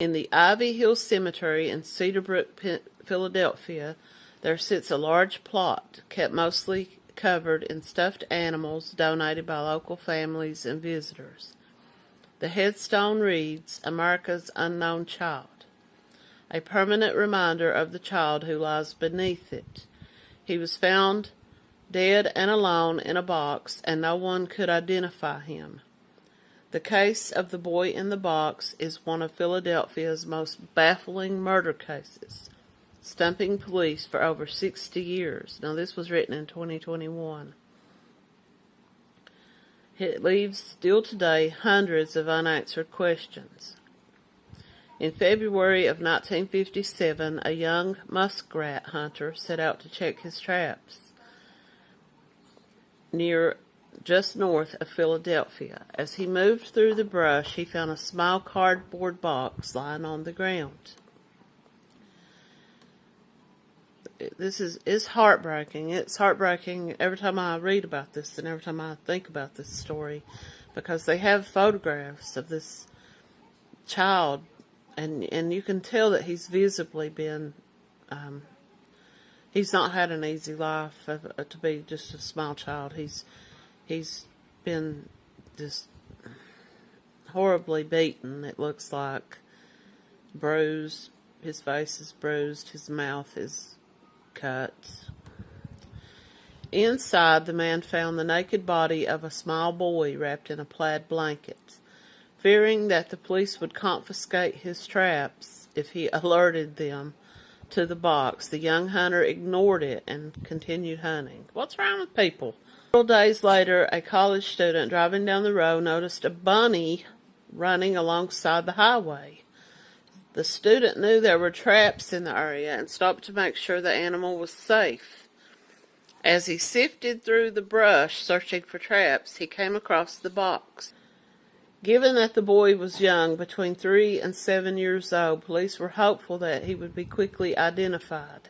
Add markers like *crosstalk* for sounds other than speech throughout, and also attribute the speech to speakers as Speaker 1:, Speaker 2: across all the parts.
Speaker 1: In the Ivy Hill Cemetery in Cedarbrook, Philadelphia, there sits a large plot kept mostly covered in stuffed animals donated by local families and visitors. The headstone reads, America's Unknown Child, a permanent reminder of the child who lies beneath it. He was found dead and alone in a box, and no one could identify him. The case of the boy in the box is one of Philadelphia's most baffling murder cases, stumping police for over 60 years. Now, this was written in 2021. It leaves still today hundreds of unanswered questions. In February of 1957, a young muskrat hunter set out to check his traps near just north of Philadelphia. As he moved through the brush, he found a small cardboard box lying on the ground. This is is heartbreaking. It's heartbreaking every time I read about this and every time I think about this story because they have photographs of this child and and you can tell that he's visibly been um, he's not had an easy life uh, to be just a small child. He's he's been just horribly beaten. It looks like bruised. His face is bruised. His mouth is cut. Inside, the man found the naked body of a small boy wrapped in a plaid blanket. Fearing that the police would confiscate his traps if he *laughs* alerted them to the box, the young hunter ignored it and continued hunting. What's wrong with people? Several days later, a college student driving down the road noticed a bunny running alongside the highway. The student knew there were traps in the area and stopped to make sure the animal was safe. As he sifted through the brush searching for traps, he came across the box. Given that the boy was young, between three and seven years old, police were hopeful that he would be quickly identified.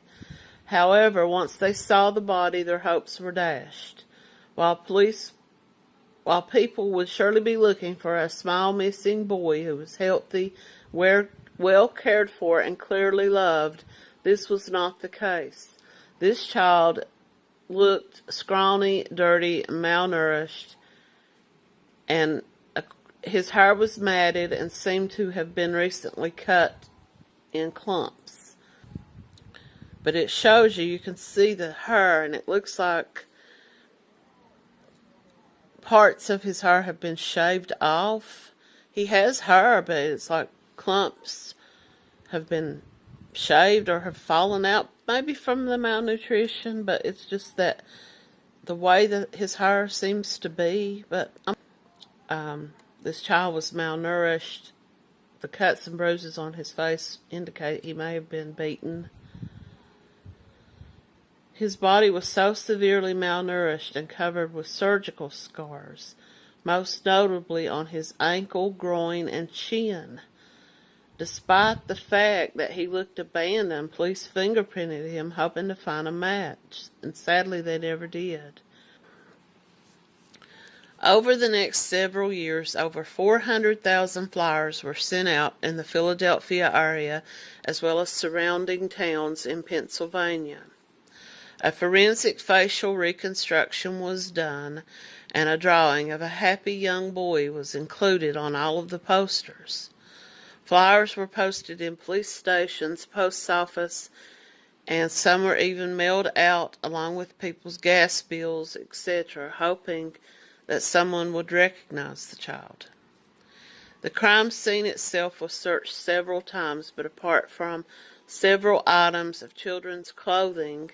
Speaker 1: However, once they saw the body, their hopes were dashed. While police, while people would surely be looking for a small missing boy who was healthy, well cared for, and clearly loved, this was not the case. This child looked scrawny, dirty, malnourished, and uh, his hair was matted and seemed to have been recently cut in clumps. But it shows you, you can see the hair, and it looks like parts of his hair have been shaved off. He has hair, but it's like clumps have been shaved or have fallen out, maybe from the malnutrition, but it's just that the way that his hair seems to be. But um, this child was malnourished. The cuts and bruises on his face indicate he may have been beaten. His body was so severely malnourished and covered with surgical scars, most notably on his ankle, groin, and chin. Despite the fact that he looked abandoned, police fingerprinted him hoping to find a match, and sadly they never did. Over the next several years, over 400,000 flyers were sent out in the Philadelphia area as well as surrounding towns in Pennsylvania. A forensic facial reconstruction was done, and a drawing of a happy young boy was included on all of the posters. Flyers were posted in police stations, post office, and some were even mailed out along with people's gas bills, etc., hoping that someone would recognize the child. The crime scene itself was searched several times, but apart from several items of children's clothing,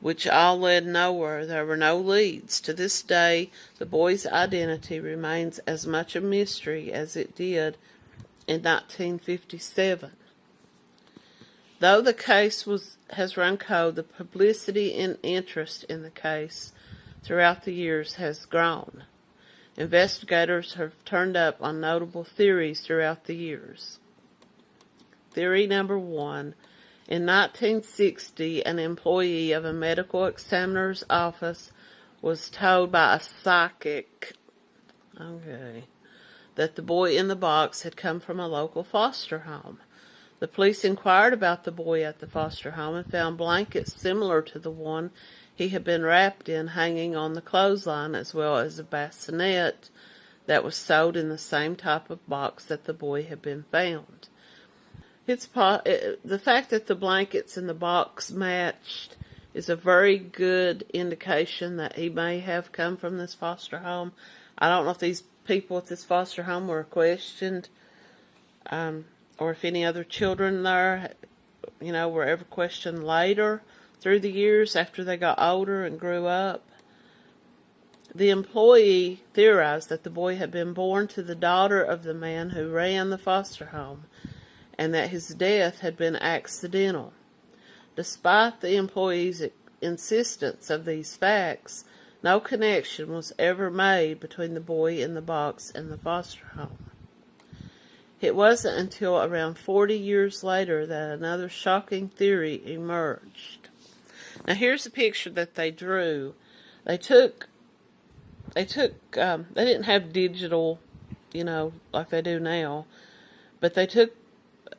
Speaker 1: which all led nowhere. There were no leads. To this day, the boy's identity remains as much a mystery as it did in 1957. Though the case was has run cold, the publicity and interest in the case throughout the years has grown. Investigators have turned up on notable theories throughout the years. Theory number one in 1960, an employee of a medical examiner's office was told by a psychic okay, that the boy in the box had come from a local foster home. The police inquired about the boy at the foster home and found blankets similar to the one he had been wrapped in hanging on the clothesline, as well as a bassinet that was sewed in the same type of box that the boy had been found. It's it, the fact that the blankets in the box matched is a very good indication that he may have come from this foster home. I don't know if these people at this foster home were questioned, um, or if any other children there, you know, were ever questioned later through the years after they got older and grew up. The employee theorized that the boy had been born to the daughter of the man who ran the foster home and that his death had been accidental. Despite the employee's insistence of these facts, no connection was ever made between the boy in the box and the foster home. It wasn't until around 40 years later that another shocking theory emerged. Now here's a picture that they drew. They took, they took, um, they didn't have digital, you know, like they do now, but they took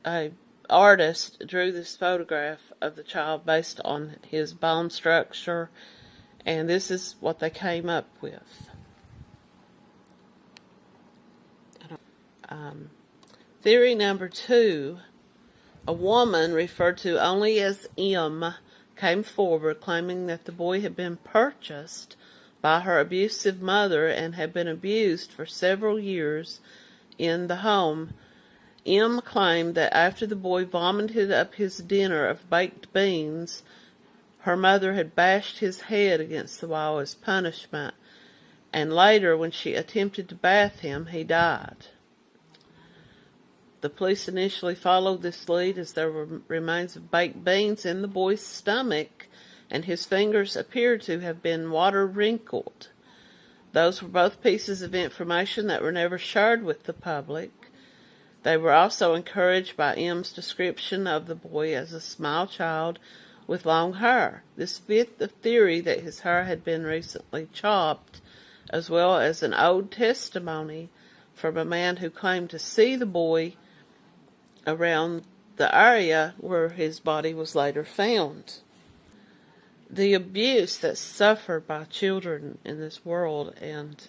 Speaker 1: a artist drew this photograph of the child based on his bone structure, and this is what they came up with. Um, theory number two, a woman referred to only as M came forward claiming that the boy had been purchased by her abusive mother and had been abused for several years in the home M claimed that after the boy vomited up his dinner of baked beans, her mother had bashed his head against the wall as punishment, and later, when she attempted to bath him, he died. The police initially followed this lead as there were remains of baked beans in the boy's stomach, and his fingers appeared to have been water wrinkled. Those were both pieces of information that were never shared with the public. They were also encouraged by M's description of the boy as a small child with long hair. This fit the theory that his hair had been recently chopped, as well as an old testimony from a man who claimed to see the boy around the area where his body was later found. The abuse that's suffered by children in this world, and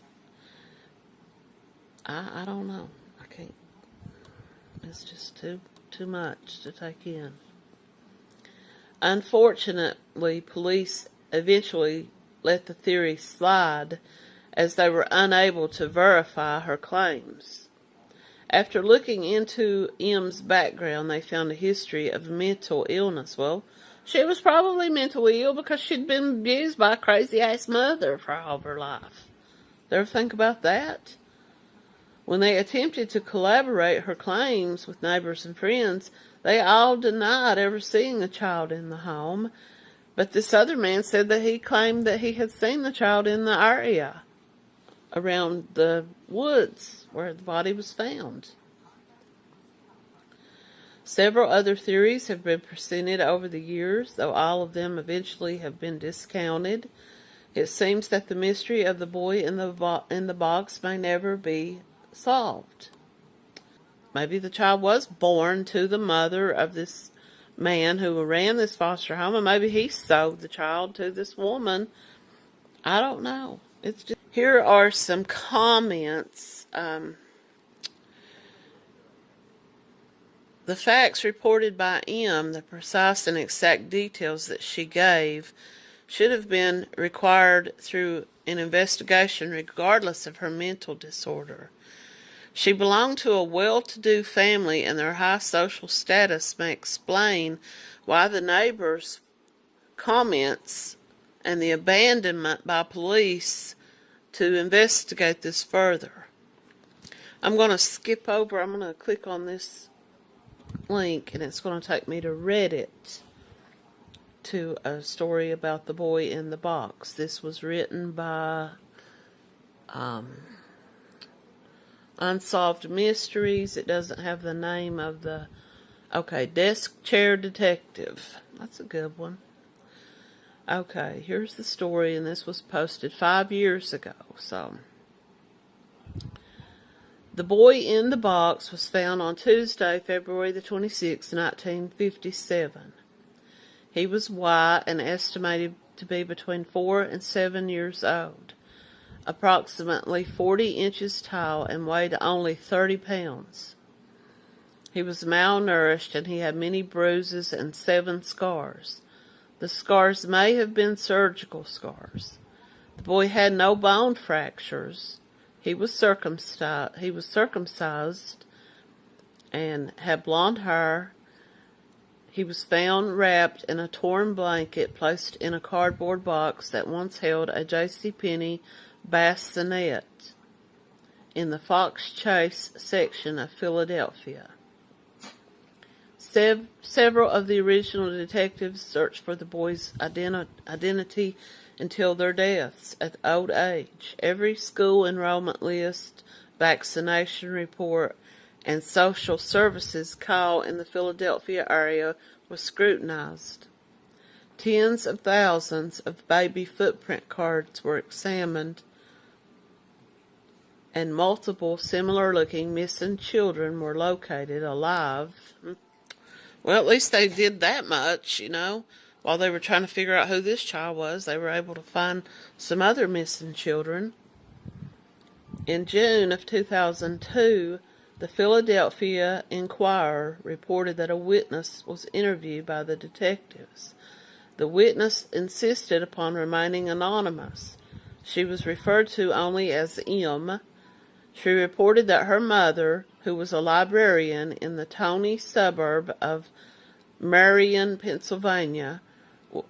Speaker 1: I, I don't know. It's just too too much to take in. Unfortunately, police eventually let the theory slide as they were unable to verify her claims. After looking into M's background, they found a history of mental illness. Well, she was probably mentally ill because she'd been abused by a crazy ass mother for all of her life. Ever think about that? When they attempted to corroborate her claims with neighbors and friends, they all denied ever seeing the child in the home. But this other man said that he claimed that he had seen the child in the area around the woods where the body was found. Several other theories have been presented over the years, though all of them eventually have been discounted. It seems that the mystery of the boy in the in the box may never be solved. Maybe the child was born to the mother of this man who ran this foster home, and maybe he sold the child to this woman. I don't know. It's just here are some comments. Um, the facts reported by M, the precise and exact details that she gave, should have been required through an investigation regardless of her mental disorder. She belonged to a well-to-do family and their high social status may explain why the neighbors' comments and the abandonment by police to investigate this further. I'm going to skip over, I'm going to click on this link and it's going to take me to Reddit to a story about the boy in the box. This was written by um, Unsolved Mysteries. It doesn't have the name of the. Okay, Desk Chair Detective. That's a good one. Okay, here's the story, and this was posted five years ago. So, The boy in the box was found on Tuesday, February the 26th, 1957. He was white and estimated to be between four and seven years old, approximately 40 inches tall, and weighed only 30 pounds. He was malnourished and he had many bruises and seven scars. The scars may have been surgical scars. The boy had no bone fractures. He was circumcised. He was circumcised and had blond hair. He was found wrapped in a torn blanket placed in a cardboard box that once held a J.C. Penney bassinet in the Fox Chase section of Philadelphia. Sev- several of the original detectives searched for the boy's identi- identity until their deaths at old age. Every school enrollment list, vaccination report, and social services call in the Philadelphia area was scrutinized. Tens of thousands of baby footprint cards were examined, and multiple similar looking missing children were located alive. Well, at least they did that much, you know. While they were trying to figure out who this child was, they were able to find some other missing children. In June of 2002, the Philadelphia Inquirer reported that a witness was interviewed by the detectives. The witness insisted upon remaining anonymous. She was referred to only as M. She reported that her mother, who was a librarian in the Tony suburb of Merion, Pennsylvania,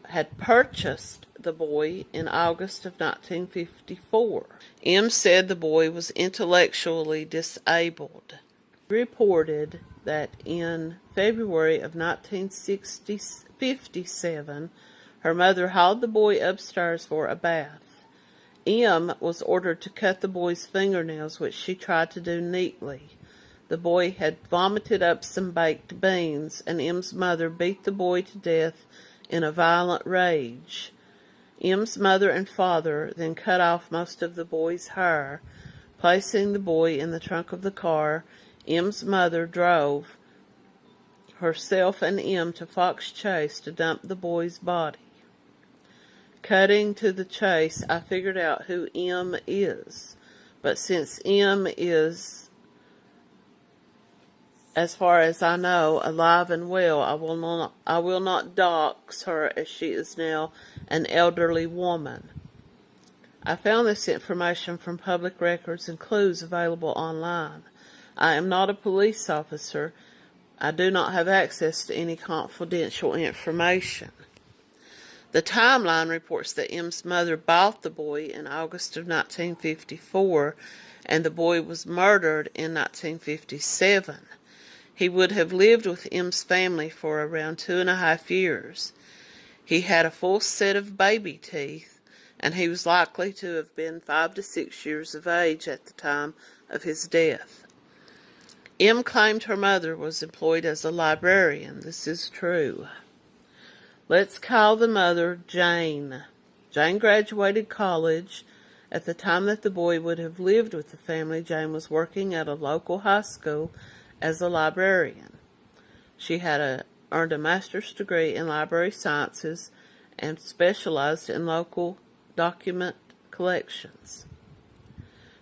Speaker 1: had purchased the boy in August of 1954. M said the boy was intellectually disabled. He reported that in February of 1957, her mother hauled the boy upstairs for a bath. M was ordered to cut the boy's fingernails, which she tried to do neatly. The boy had vomited up some baked beans, and M's mother beat the boy to death in a violent rage. M's mother and father then cut off most of the boy's hair. Placing the boy in the trunk of the car, M's mother drove herself and M to Fox Chase to dump the boy's body. Cutting to the chase, I figured out who M is. But since M is as far as I know, alive and well. I will not, I will not dox her as she is now an elderly woman. I found this information from public records and clues available online. I am not a police officer. I do not have access to any confidential information. The timeline reports that M's mother bought the boy in August of 1954 and the boy was murdered in 1957. He would have lived with M's family for around two and a half years. He had a full set of baby teeth, and he was likely to have been five to six years of age at the time of his death. M claimed her mother was employed as a librarian. This is true. Let's call the mother Jane. Jane graduated college. At the time that the boy would have lived with the family, Jane was working at a local high school as a librarian. She had a, earned a master's degree in library sciences and specialized in local document collections.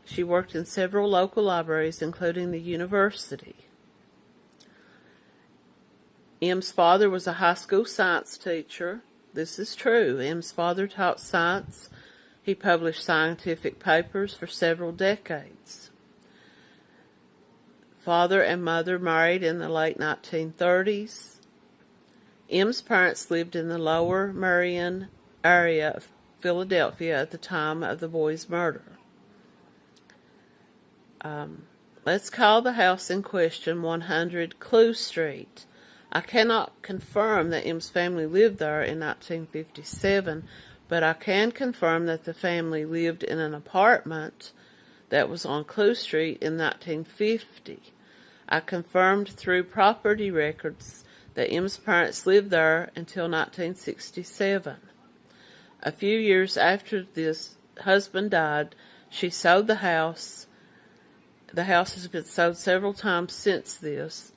Speaker 1: She worked in several local libraries, including the university. M's father was a high school science teacher. This is true. M's father taught science. He published scientific papers for several decades. Father and mother married in the late 1930s. M's parents lived in the lower Merion area of Philadelphia at the time of the boy's murder. Um, let's call the house in question 100 Clue Street. I cannot confirm that M's family lived there in 1957, but I can confirm that the family lived in an apartment that was on Clue Street in 1950. I confirmed through property records that M's parents lived there until 1967. A few years after this husband died, she sold the house The house has been sold several times since this.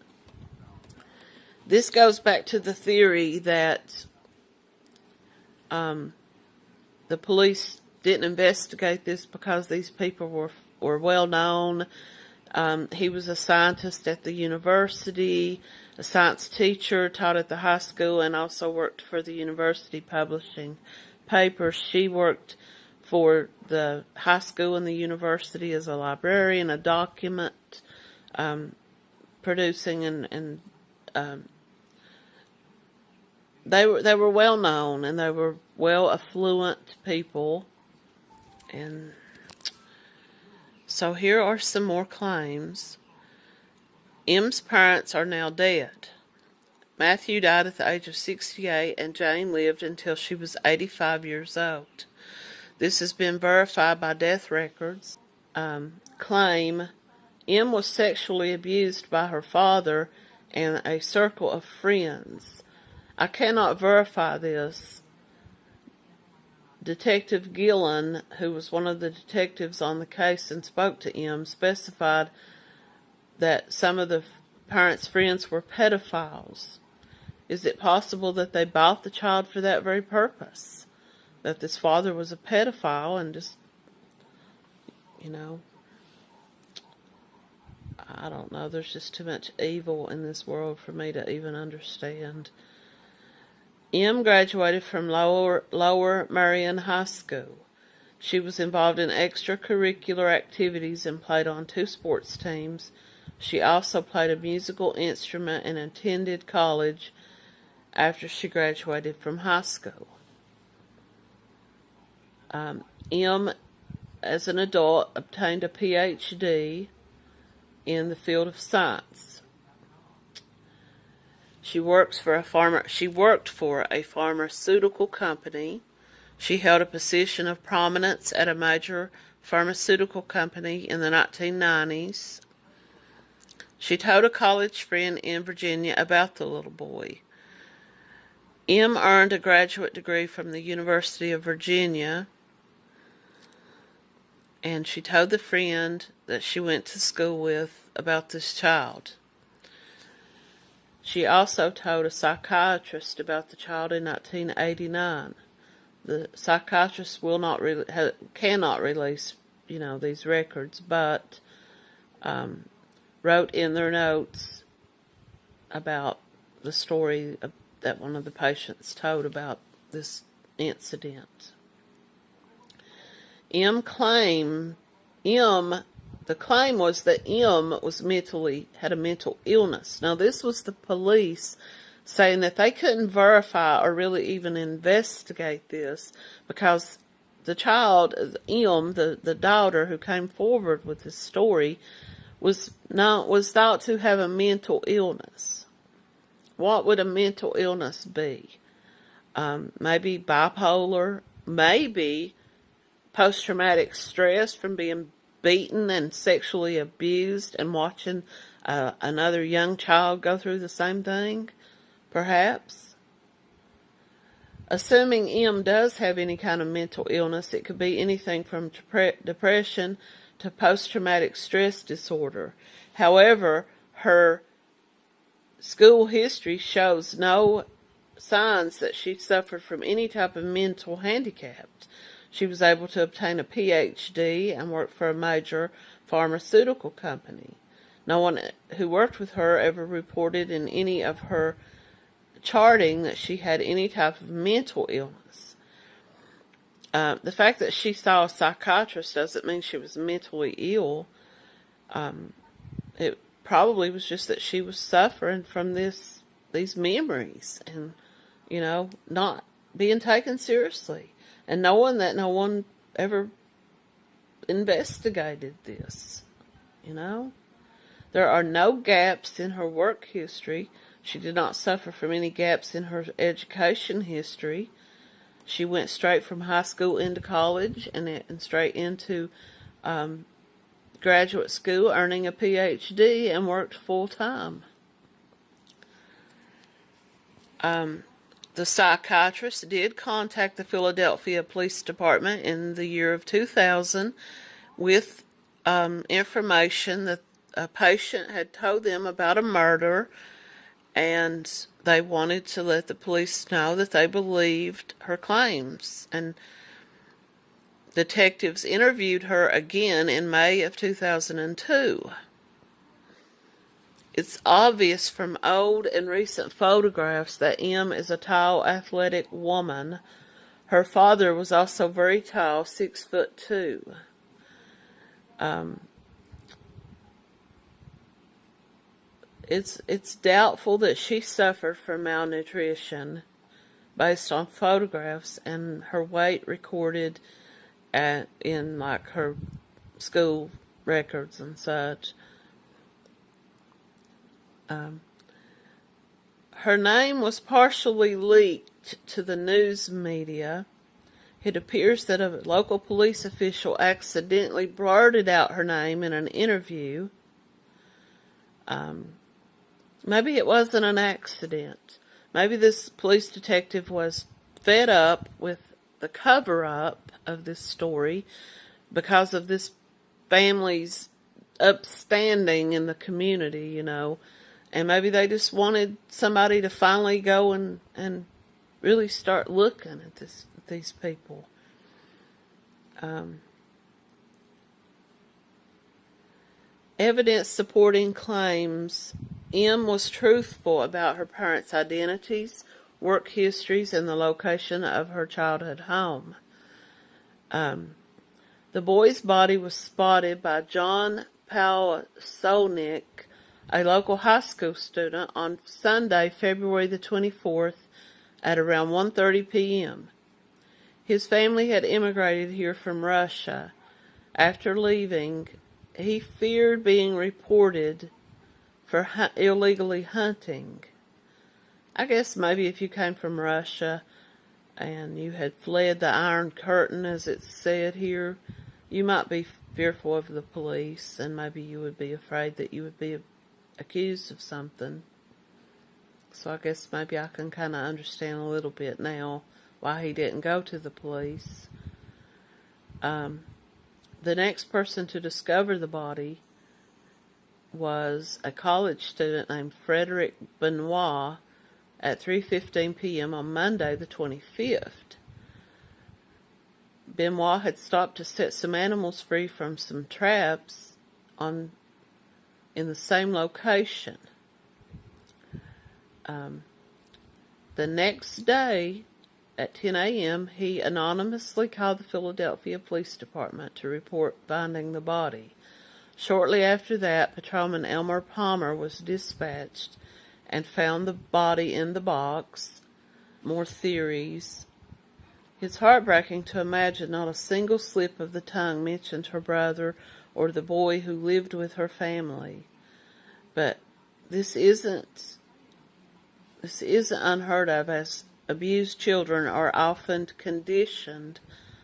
Speaker 1: This goes back to the theory that um, the police didn't investigate this because these people were were well known. Um, he was a scientist at the university, a science teacher, taught at the high school, and also worked for the university publishing papers. She worked for the high school and the university as a librarian, a document um, producing, and, and um, they were they were well known and they were well affluent people and so here are some more claims. M's parents are now dead. Matthew died at the age of 68 and Jane lived until she was 85 years old. This has been verified by death records. Um, claim M was sexually abused by her father and a circle of friends. I cannot verify this, Detective Gillen, who was one of the detectives on the case and spoke to M, specified that some of the parents' friends were pedophiles. Is it possible that they bought the child for that very purpose? That this father was a pedophile and just, you know, I don't know. There's just too much evil in this world for me to even understand. M graduated from Lower, Lower Merion High School. She was involved in extracurricular activities and played on two sports teams. She also played a musical instrument and attended college after she graduated from high school. Um, M, as an adult, obtained a PhD in the field of science. She works for a pharma, she worked for a pharmaceutical company. She held a position of prominence at a major pharmaceutical company in the 1990s. She told a college friend in Virginia about the little boy. M earned a graduate degree from the University of Virginia, and she told the friend that she went to school with about this child. She also told a psychiatrist about the child in 1989. The psychiatrist will not re- cannot release, you know, these records, but um, wrote in their notes about the story that one of the patients told about this incident. M claim M the claim was that M was mentally had a mental illness. Now this was the police saying that they couldn't verify or really even investigate this because the child M, the, the daughter who came forward with this story, was not was thought to have a mental illness. What would a mental illness be? Um, maybe bipolar, maybe post traumatic stress from being beaten and sexually abused and watching uh, another young child go through the same thing, perhaps. Assuming M does have any kind of mental illness, it could be anything from depression to post traumatic stress disorder. However, her school history shows no signs that she suffered from any type of mental handicap. She was able to obtain a PhD and work for a major pharmaceutical company. No one who worked with her ever reported in any of her charting that she had any type of mental illness. Uh, the fact that she saw a psychiatrist doesn't mean she was mentally ill. Um, it probably was just that she was suffering from this these memories and you know not being taken seriously and knowing that no one ever investigated this, you know. There are no gaps in her work history. She did not suffer from any gaps in her education history. She went straight from high school into college and, and straight into um, graduate school, earning a PhD, and worked full time. Um, the psychiatrist did contact the Philadelphia Police Department in the year of 2000 with um, information that a patient had told them about a murder and they wanted to let the police know that they believed her claims. And detectives interviewed her again in May of 2002. It's obvious from old and recent photographs that M is a tall, athletic woman. Her father was also very tall, six foot two. Um, it's it's doubtful that she suffered from malnutrition based on photographs and her weight recorded at in like her school records and such. Um, her name was partially leaked to the news media. It appears that a local police official accidentally blurted out her name in an interview. Um, maybe it wasn't an accident. Maybe this police detective was fed up with the cover up of this story because of this family's upstanding in the community, you know and maybe they just wanted somebody to finally go and and really start looking at this at these people. Um, evidence supporting claims M was truthful about her parents' identities, work histories, and the location of her childhood home. Um, the boy's body was spotted by John Palsonic a local high school student, on Sunday, February the 24th at around 1.30 p.m. His family had immigrated here from Russia. After leaving, he feared being reported for hu- illegally hunting. I guess maybe if you came from Russia and you had fled the Iron Curtain, as it's said here, you might be fearful of the police and maybe you would be afraid that you would be accused of something. So I guess maybe I can kind of understand a little bit now why he didn't go to the police. Um, the next person to discover the body was a college student named Frederick Benonis at 3:15 p.m. on Monday the 25th. Benonis had stopped to set some animals free from some traps on in the same location. Um, the next day at 10 a.m., he anonymously called the Philadelphia Police Department to report finding the body. Shortly after that, Patrolman Elmer Palmer was dispatched and found the body in the box. More theories. It's heartbreaking to imagine not a single slip of the tongue mentioned her brother or the boy who lived with her family. But this isn't this isn't unheard of as abused children are often conditioned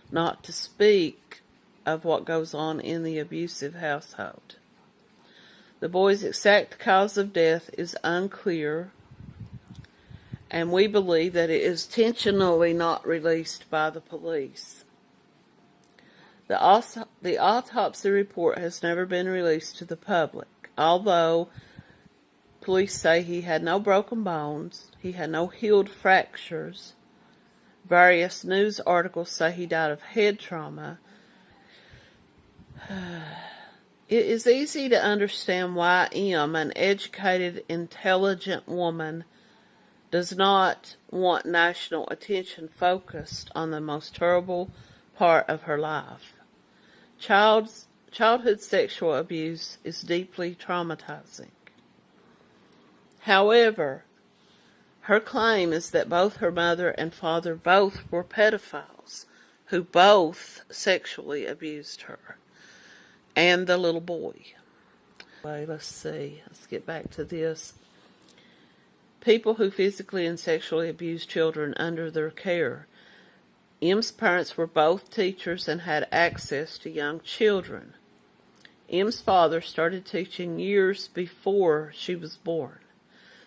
Speaker 1: not to speak of what goes on in the abusive household. The boy's exact cause of death is unclear, and we believe that it is intentionally not released by the police. The, the autopsy report has never been released to the public, although police say he had no broken bones, he had no healed fractures. Various news articles say he died of head trauma. *sighs* It is easy to understand why M, an educated, intelligent woman, does not want national attention focused on the most terrible part of her life. Child's, childhood sexual abuse is deeply traumatizing. However, her claim is that both her mother and father both were pedophiles who both sexually abused her and the little boy. Let's see. Let's get back to this. People who physically and sexually abuse children under their care M's parents were both teachers and had access to young children. M's father started teaching years before she was born.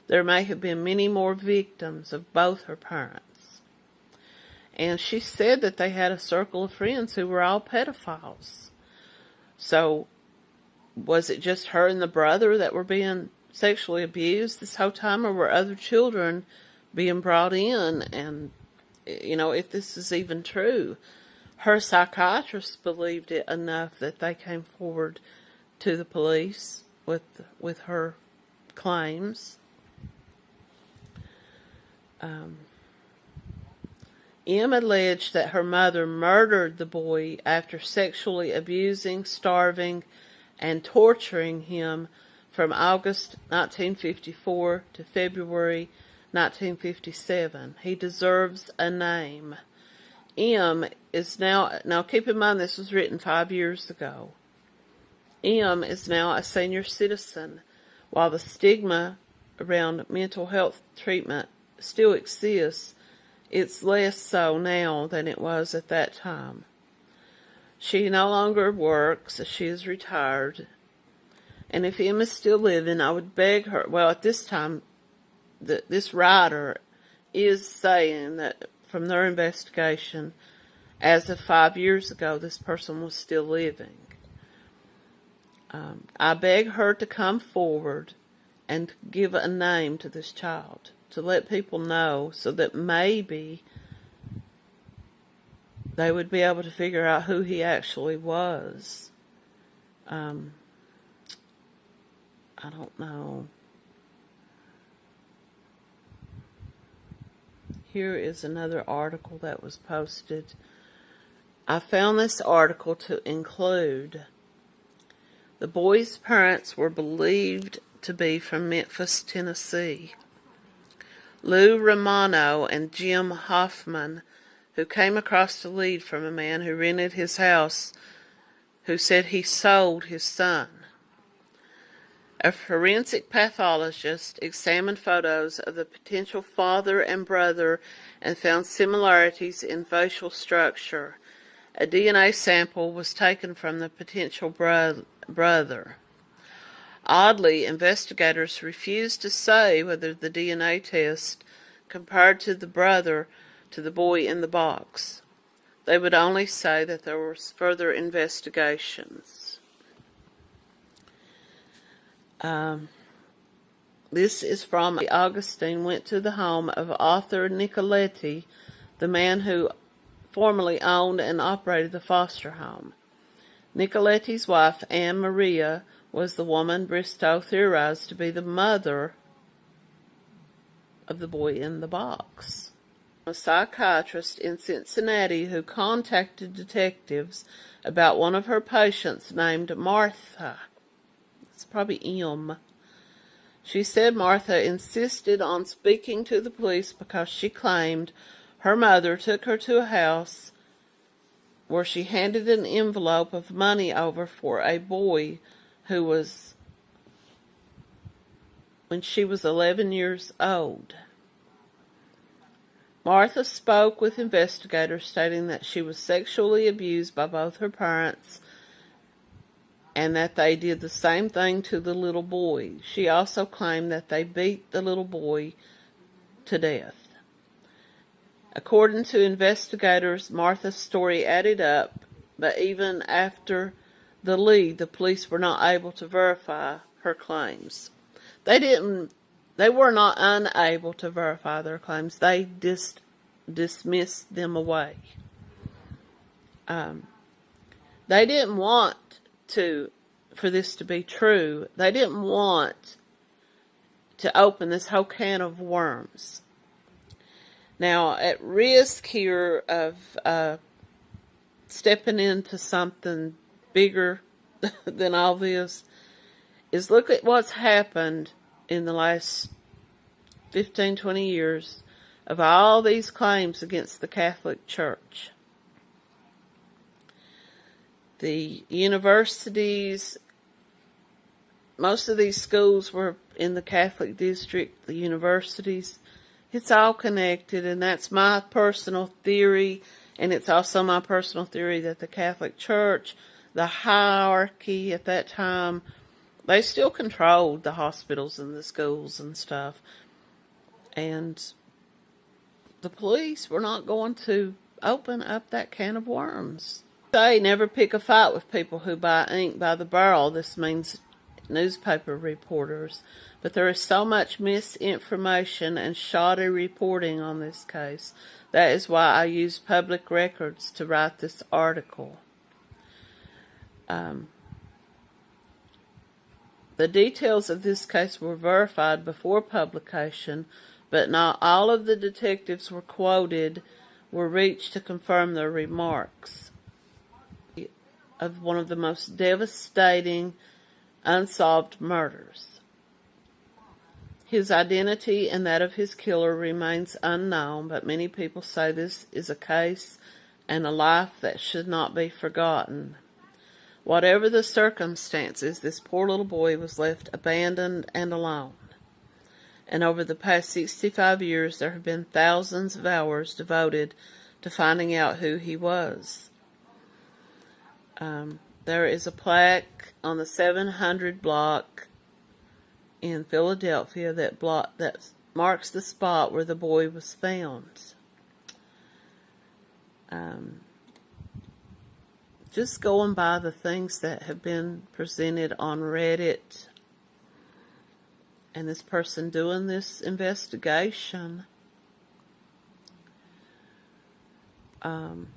Speaker 1: There may have been many more victims of both her parents. And she said that they had a circle of friends who were all pedophiles. So was it just her and the brother that were being sexually abused this whole time, or were other children being brought in? And, you know, if this is even true, her psychiatrist believed it enough that they came forward to the police with with her claims. Um, M alleged that her mother murdered the boy after sexually abusing, starving, and torturing him from August 1954 to February 1957. He deserves a name. M is now, now keep in mind this was written five years ago. M is now a senior citizen, while the stigma around mental health treatment still exists it's less so now than it was at that time. She no longer works, she is retired. And if M's still living, I would beg her, well, at this time, the, this writer is saying that from their investigation, as of five years ago, this person was still living. Um, I beg her to come forward and give a name to this child to let people know so that maybe they would be able to figure out who he actually was. Um, I don't know. Here is another article that was posted. I found this article to include the boy's parents were believed to be from Memphis, Tennessee. Lou Romano and Jim Hoffman, who came across the lead from a man who rented his house who said he sold his son. A forensic pathologist examined photos of the potential father and brother and found similarities in facial structure. A DNA sample was taken from the potential bro brother. Oddly, investigators refused to say whether the DNA test compared to the brother to the boy in the box. They would only say that there was further investigations. Um, this is from Augustine went to the home of Arthur Nicoletti, the man who formerly owned and operated the foster home. Nicoletti's wife, Anne Maria, was the woman Bristow theorized to be the mother of the boy in the box. A psychiatrist in Cincinnati who contacted detectives about one of her patients named Martha. It's probably M. She said Martha insisted on speaking to the police because she claimed her mother took her to a house where she handed an envelope of money over for a boy who was when she was 11 years old. Martha spoke with investigators stating that she was sexually abused by both her parents and that they did the same thing to the little boy. She also claimed that they beat the little boy to death. According to investigators, Martha's story added up, but even after the lead, the police were not able to verify her claims. They didn't, they were not unable to verify their claims. They just dismissed them away. Um, they didn't want to, for this to be true, they didn't want to open this whole can of worms. Now, at risk here of uh, stepping into something bigger *laughs* than all this is look at what's happened in the last 15, 20 years of all these claims against the Catholic Church. The universities, most of these schools were in the Catholic district, the universities. It's all connected, and that's my personal theory, and it's also my personal theory that the Catholic Church the hierarchy at that time, they still controlled the hospitals and the schools and stuff. And the police were not going to open up that can of worms. Say never pick a fight with people who buy ink by the barrel. This means newspaper reporters. But there is so much misinformation and shoddy reporting on this case. That is why I use public records to write this article. Um, the details of this case were verified before publication, but not all of the detectives were quoted were reached to confirm their remarks of one of the most devastating unsolved murders. His identity and that of his killer remains unknown, but many people say this is a case and a life that should not be forgotten. Whatever the circumstances, this poor little boy was left abandoned and alone. And over the past 65 years, there have been thousands of hours devoted to finding out who he was. Um, there is a plaque on the 700 block in Philadelphia that block that marks the spot where the boy was found. Um, just going by the things that have been presented on Reddit and this person doing this investigation. Um,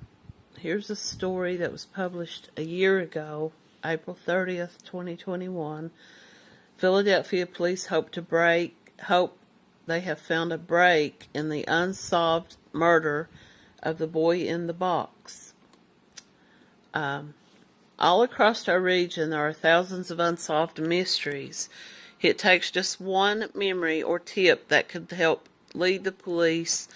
Speaker 1: Here's a story that was published a year ago, April 30th, 2021. Philadelphia police hope to break, hope they have found a break in the unsolved murder of the boy in the box. Um, all across our region, there are thousands of unsolved mysteries. It takes just one memory or tip that could help lead the police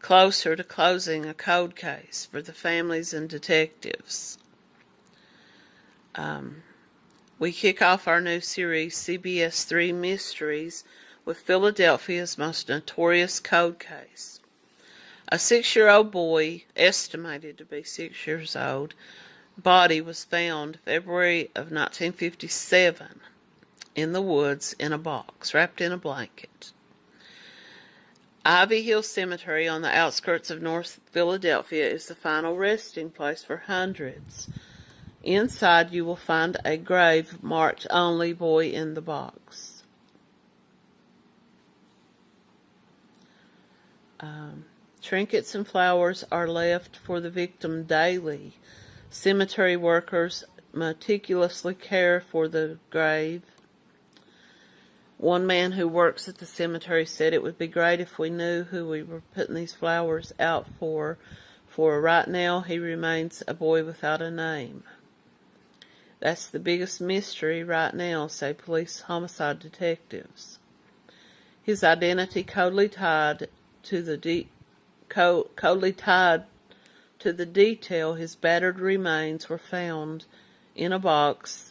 Speaker 1: closer to closing a cold case for the families and detectives. Um, we kick off our new series, CBS 3 Mysteries, with Philadelphia's most notorious cold case. A six year old boy, estimated to be six years old, body was found February of 1957 in the woods in a box, wrapped in a blanket. Ivy Hill Cemetery on the outskirts of North Philadelphia is the final resting place for hundreds. Inside you will find a grave marked only boy in the box. Um, trinkets and flowers are left for the victim daily. Cemetery workers meticulously care for the grave one man who works at the cemetery said it would be great if we knew who we were putting these flowers out for, for right now he remains a boy without a name. That's the biggest mystery right now, say police homicide detectives. His identity coldly tied to the de- co- coldly tied to the detail his battered remains were found in a box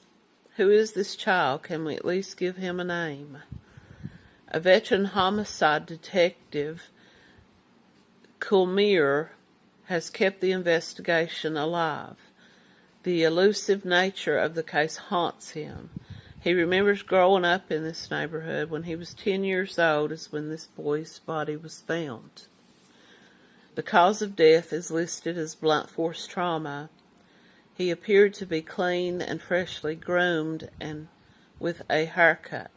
Speaker 1: who is this child? Can we at least give him a name? A veteran homicide detective, Kulmir, has kept the investigation alive. The elusive nature of the case haunts him. He remembers growing up in this neighborhood. When he was 10 years old is when this boy's body was found. The cause of death is listed as blunt force trauma he appeared to be clean and freshly groomed and with a haircut.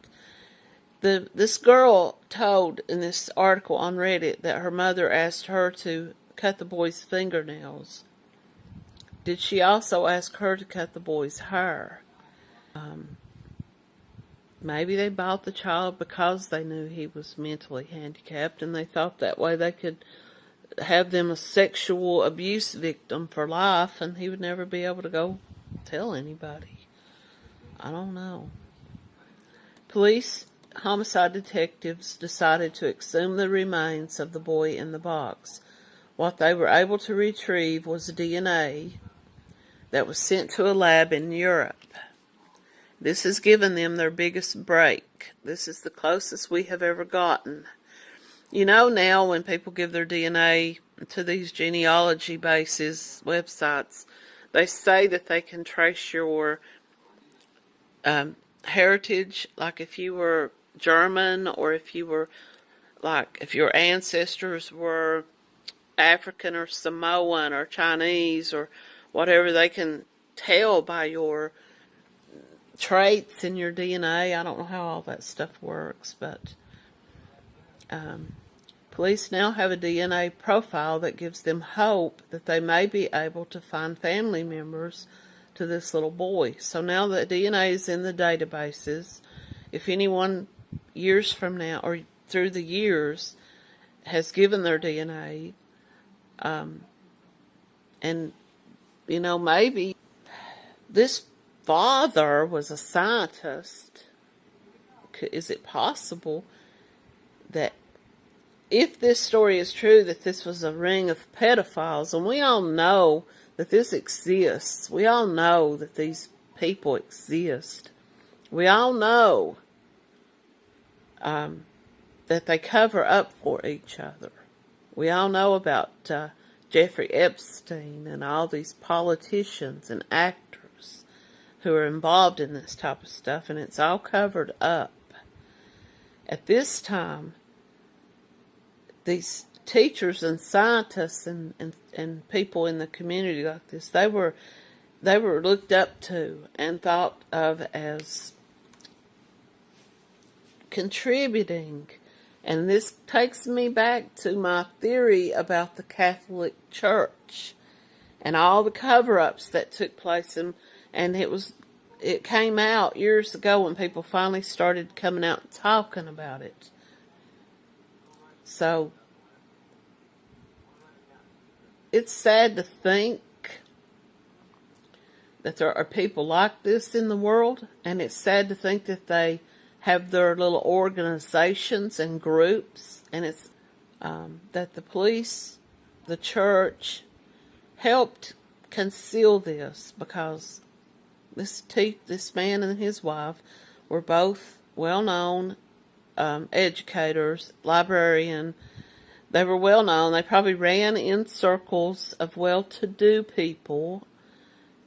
Speaker 1: The, this girl told in this article on Reddit that her mother asked her to cut the boy's fingernails. Did she also ask her to cut the boy's hair? Um, maybe they bought the child because they knew he was mentally handicapped and they thought that way they could have them a sexual abuse victim for life and he would never be able to go tell anybody. I don't know. Police homicide detectives decided to exhume the remains of the boy in the box. What they were able to retrieve was DNA that was sent to a lab in Europe. This has given them their biggest break. This is the closest we have ever gotten you know now when people give their DNA to these genealogy bases websites, they say that they can trace your um, heritage, like if you were German or if you were like if your ancestors were African or Samoan or Chinese or whatever they can tell by your traits in your DNA. I don't know how all that stuff works, but um, police now have a DNA profile that gives them hope that they may be able to find family members to this little boy. So now the DNA is in the databases. If anyone years from now or through the years has given their DNA, um, and you know maybe this father was a scientist. Is it possible that if this story is true, that this was a ring of pedophiles, and we all know that this exists, we all know that these people exist, we all know um, that they cover up for each other. We all know about uh, Jeffrey Epstein and all these politicians and actors who are involved in this type of stuff, and it's all covered up. At this time, these teachers and scientists and, and, and people in the community like this, they were they were looked up to and thought of as contributing. And this takes me back to my theory about the Catholic Church and all the cover-ups that took place and and it was it came out years ago when people finally started coming out and talking about it. So it's sad to think that there are people like this in the world, and it's sad to think that they have their little organizations and groups, and it's um, that the police, the church, helped conceal this because this this man and his wife were both well-known um, educators, librarian, they were well known. They probably ran in circles of well-to-do people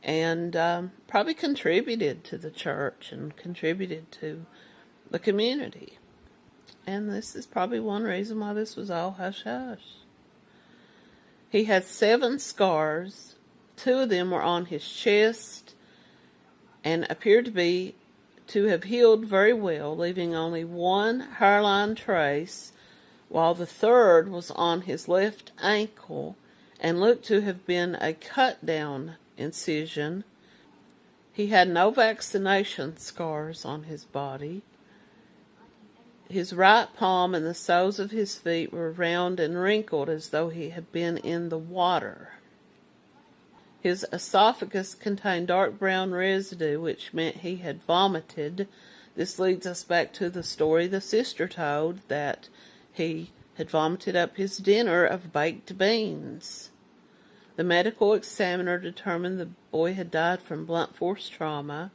Speaker 1: and um, probably contributed to the church and contributed to the community. And this is probably one reason why this was all hush-hush. He had seven scars. Two of them were on his chest and appeared to be to have healed very well, leaving only one hairline trace while the third was on his left ankle and looked to have been a cut down incision. He had no vaccination scars on his body. His right palm and the soles of his feet were round and wrinkled as though he had been in the water. His esophagus contained dark brown residue, which meant he had vomited. This leads us back to the story the sister told that he had vomited up his dinner of baked beans. The medical examiner determined the boy had died from blunt force trauma,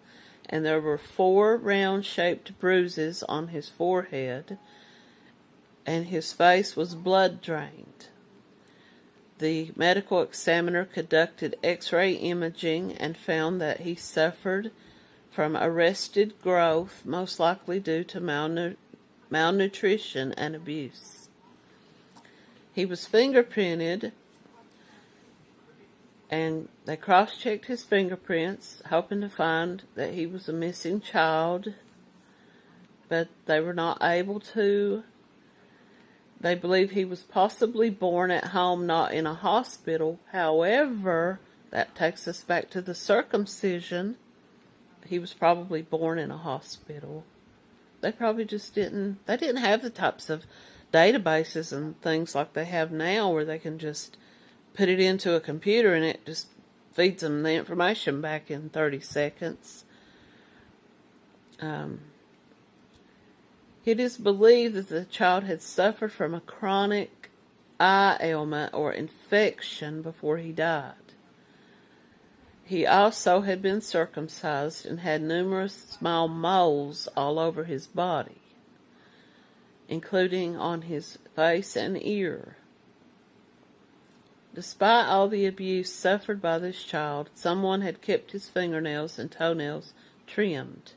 Speaker 1: and there were four round shaped bruises on his forehead, and his face was blood drained. The medical examiner conducted x ray imaging and found that he suffered from arrested growth, most likely due to malnu- malnutrition, and abuse. He was fingerprinted, and they cross checked his fingerprints, hoping to find that he was a missing child, but they were not able to. They believe he was possibly born at home, not in a hospital. However, that takes us back to the circumcision. He was probably born in a hospital they probably just didn't they didn't have the types of databases and things like they have now where they can just put it into a computer and it just feeds them the information back in 30 seconds. Um, it is believed that the child had suffered from a chronic eye ailment or infection before he died. He also had been circumcised and had numerous small moles all over his body, including on his face and ear. Despite all the abuse suffered by this child, someone had kept his fingernails and toenails trimmed.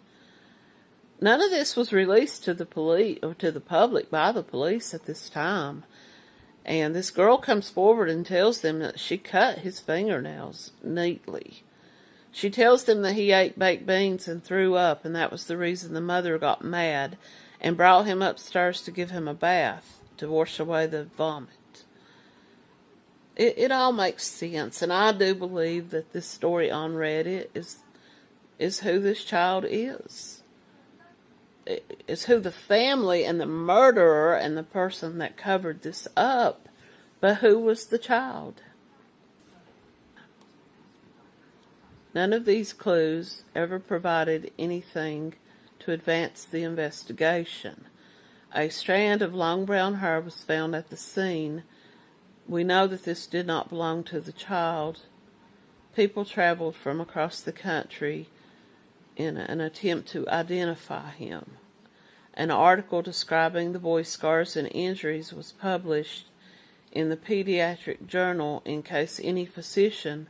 Speaker 1: None of this was released to the police or to the public by the police at this time. And this girl comes forward and tells them that she cut his fingernails neatly. She tells them that he ate baked beans and threw up, and that was the reason the mother got mad and brought him upstairs to give him a bath to wash away the vomit. It, it all makes sense, and I do believe that this story on Reddit is is who this child is. Is who the family and the murderer and the person that covered this up, but who was the child? None of these clues ever provided anything to advance the investigation. A strand of long brown hair was found at the scene. We know that this did not belong to the child. People traveled from across the country in an attempt to identify him. An article describing the boy's scars and injuries was published in the Pediatric Journal in case any physician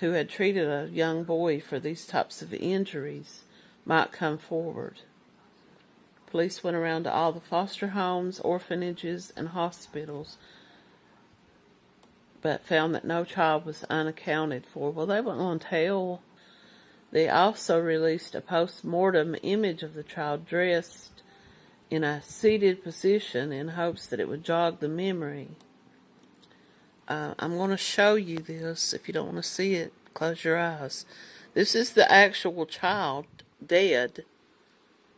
Speaker 1: who had treated a young boy for these types of injuries might come forward. Police went around to all the foster homes, orphanages, and hospitals, but found that no child was unaccounted for. Well, they went on tell. They also released a post-mortem image of the child dressed in a seated position in hopes that it would jog the memory. Uh, I'm going to show you this. If you don't want to see it, close your eyes. This is the actual child dead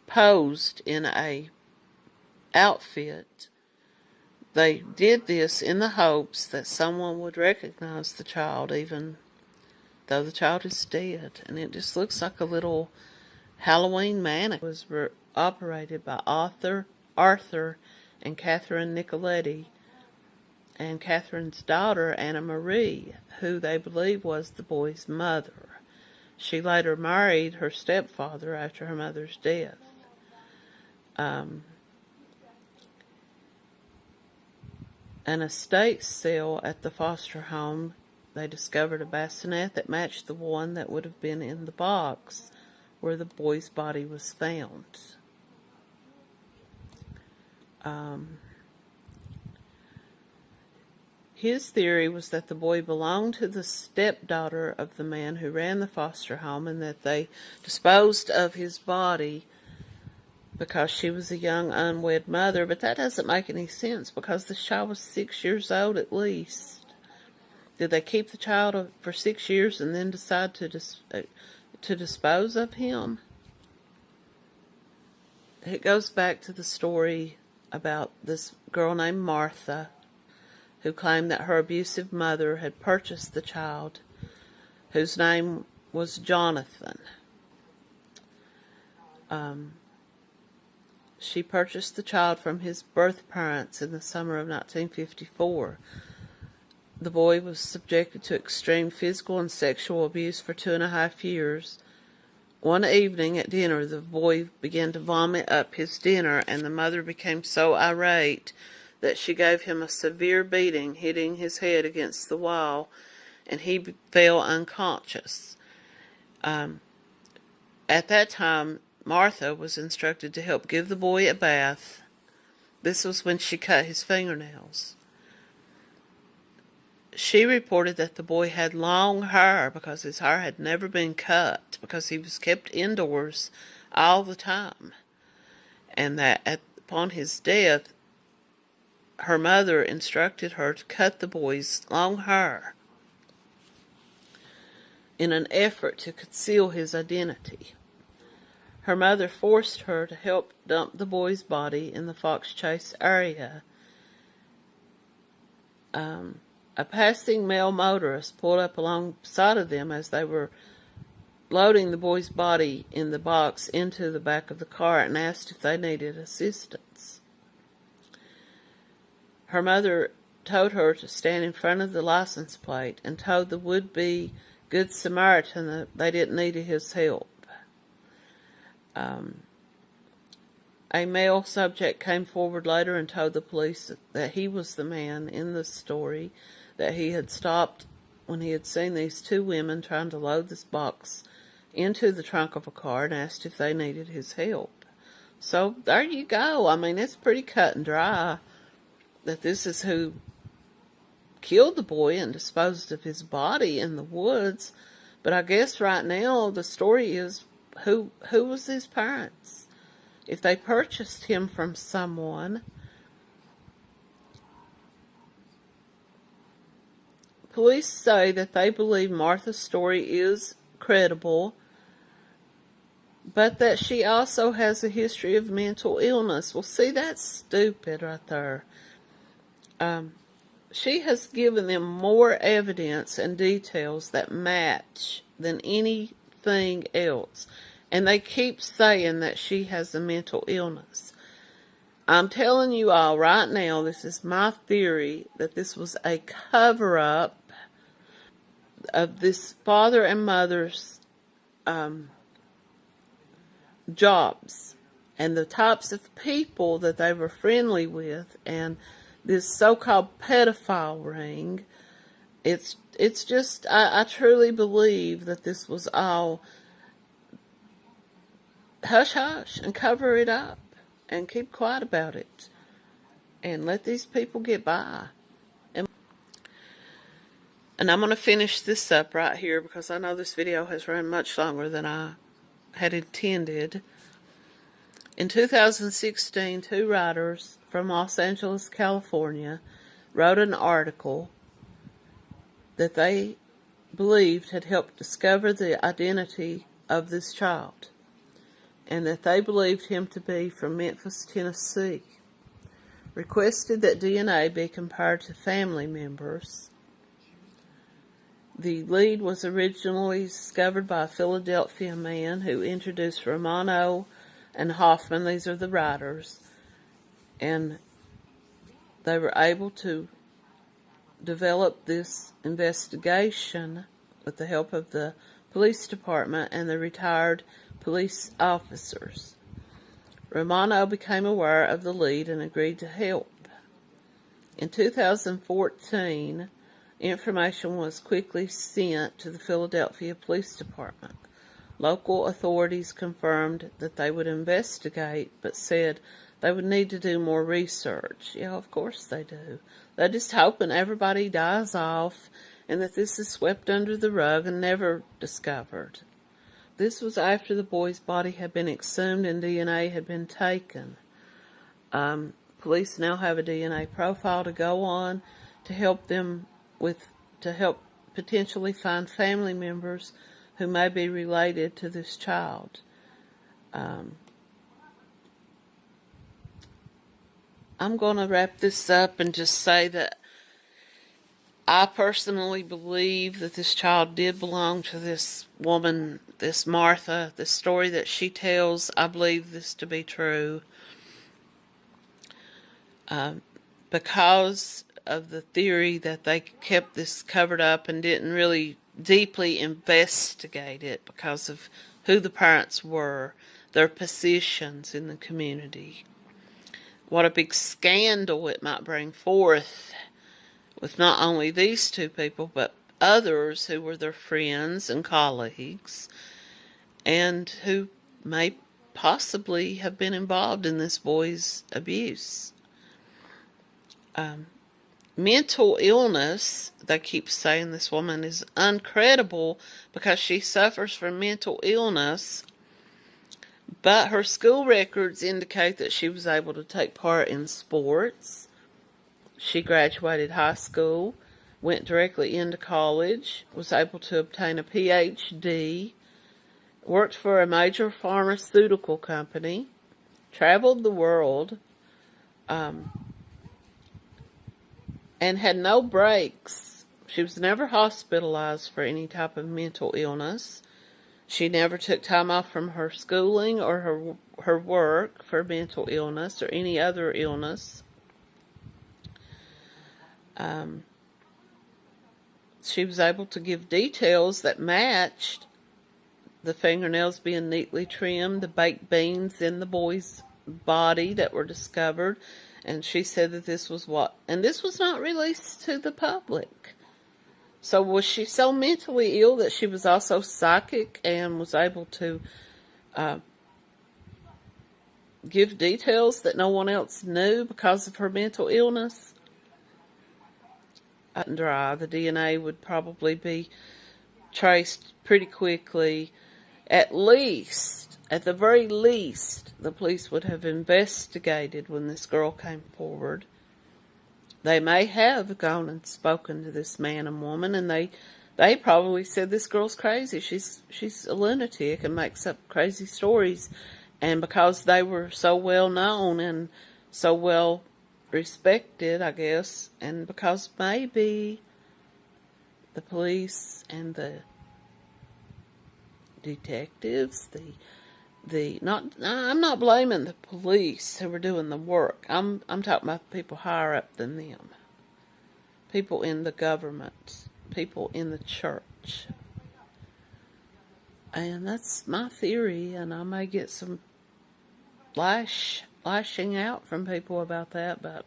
Speaker 1: posed in a outfit. They did this in the hopes that someone would recognize the child even the child is dead. And it just looks like a little Halloween mannequin. It was operated by Arthur, Arthur and Catherine Nicoletti and Catherine's daughter, Anna Marie, who they believe was the boy's mother. She later married her stepfather after her mother's death. Um, an estate sale at the foster home, they discovered a bassinet that matched the one that would have been in the box where the boy's body was found. Um, his theory was that the boy belonged to the stepdaughter of the man who ran the foster home and that they disposed of his body because she was a young unwed mother, but that doesn't make any sense because the child was six years old at least. Did they keep the child for six years and then decide to dis uh, to dispose of him? It goes back to the story about this girl named Martha who claimed that her abusive mother had purchased the child, whose name was Jonathan. Um, she purchased the child from his birth parents in the summer of 1954. The boy was subjected to extreme physical and sexual abuse for two and a half years. One evening at dinner, the boy began to vomit up his dinner, and the mother became so irate that she gave him a severe beating, hitting his head against the wall, and he fell unconscious. Um, at that time, Martha was instructed to help give the boy a bath. This was when she cut his fingernails. She reported that the boy had long hair because his hair had never been cut because he was kept indoors all the time. And that at, upon his death, her mother instructed her to cut the boy's long hair in an effort to conceal his identity. Her mother forced her to help dump the boy's body in the Fox Chase area. Um, a passing male motorist pulled up alongside of them as they were loading the boy's body in the box into the back of the car and asked if they needed assistance. Her mother told her to stand in front of the license plate and told the would-be Good Samaritan that they didn't need his help. Um, a male subject came forward later and told the police that he was the man in the story, that he had stopped when he had seen these two women trying to load this box into the trunk of a car and asked if they needed his help. So there you go. I mean, it's pretty cut and dry that this is who killed the boy and disposed of his body in the woods. But I guess right now the story is who who was his parents? If they purchased him from someone, police say that they believe Martha's story is credible, but that she also has a history of mental illness. Well, see, that's stupid right there. Um, she has given them more evidence and details that match than anything else. And they keep saying that she has a mental illness. I'm telling you all right now, this is my theory, that this was a cover-up of this father and mother's um, jobs and the types of people that they were friendly with and this so-called pedophile ring. It's it's just I, I truly believe that this was all hush hush and cover it up and keep quiet about it and let these people get by. And, I'm going to finish this up right here because I know this video has run much longer than I had intended. In 2016, two writers from Los Angeles, California, wrote an article that they believed had helped discover the identity of this child and that they believed him to be from Memphis, Tennessee. Requested that DNA be compared to family members. The lead was originally discovered by a Philadelphia man who introduced Romano and Hoffman, these are the writers, and they were able to develop this investigation with the help of the police department and the retired police officers. Romano became aware of the lead and agreed to help. In 2014, information was quickly sent to the Philadelphia Police Department. Local authorities confirmed that they would investigate, but said they would need to do more research. Yeah, of course they do. They're just hoping everybody dies off and that this is swept under the rug and never discovered. This was after the boy's body had been exhumed and DNA had been taken. Um, police now have a DNA profile to go on to help them with, to help potentially find family members who may be related to this child. Um, I'm going to wrap this up and just say that I personally believe that this child did belong to this woman, this Martha. The story that she tells, I believe this to be true. Um, because of the theory that they kept this covered up and didn't really deeply investigate it because of who the parents were, their positions in the community what a big scandal it might bring forth with not only these two people, but others who were their friends and colleagues and who may possibly have been involved in this boy's abuse. Um, mental illness, they keep saying this woman is uncredible because she suffers from mental illness but her school records indicate that she was able to take part in sports. She graduated high school, went directly into college, was able to obtain a PhD, worked for a major pharmaceutical company, traveled the world, um, and had no breaks. She was never hospitalized for any type of mental illness. She never took time off from her schooling or her her work for mental illness or any other illness. Um, she was able to give details that matched the fingernails being neatly trimmed, the baked beans in the boy's body that were discovered, and she said that this was what, and this was not released to the public. So was she so mentally ill that she was also psychic and was able to uh, give details that no one else knew because of her mental illness? and dry. The DNA would probably be traced pretty quickly. At least, at the very least, the police would have investigated when this girl came forward. They may have gone and spoken to this man and woman, and they they probably said this girl's crazy. She's she's a lunatic and makes up crazy stories. And because they were so well known and so well respected, I guess, and because maybe the police and the detectives, the the not I'm not blaming the police who were doing the work. I'm I'm talking about people higher up than them. People in the government, people in the church. And that's my theory and I may get some lash lashing out from people about that, but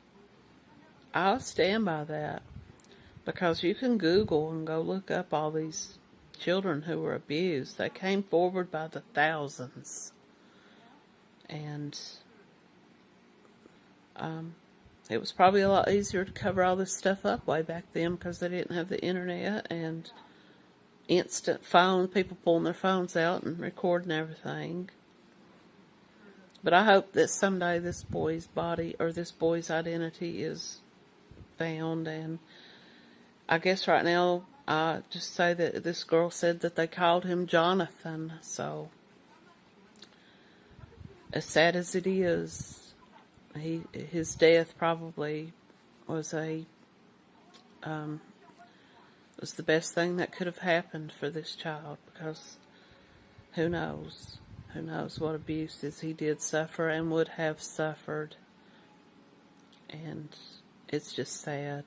Speaker 1: I'll stand by that because you can Google and go look up all these children who were abused. They came forward by the thousands, and um, it was probably a lot easier to cover all this stuff up way back then because they didn't have the internet and instant phone, people pulling their phones out and recording everything. But I hope that someday this boy's body or this boy's identity is found. And I guess right now, I just say that this girl said that they called him Jonathan. So, as sad as it is, he his death probably was a um, was the best thing that could have happened for this child because who knows who knows what abuses he did suffer and would have suffered. And it's just sad.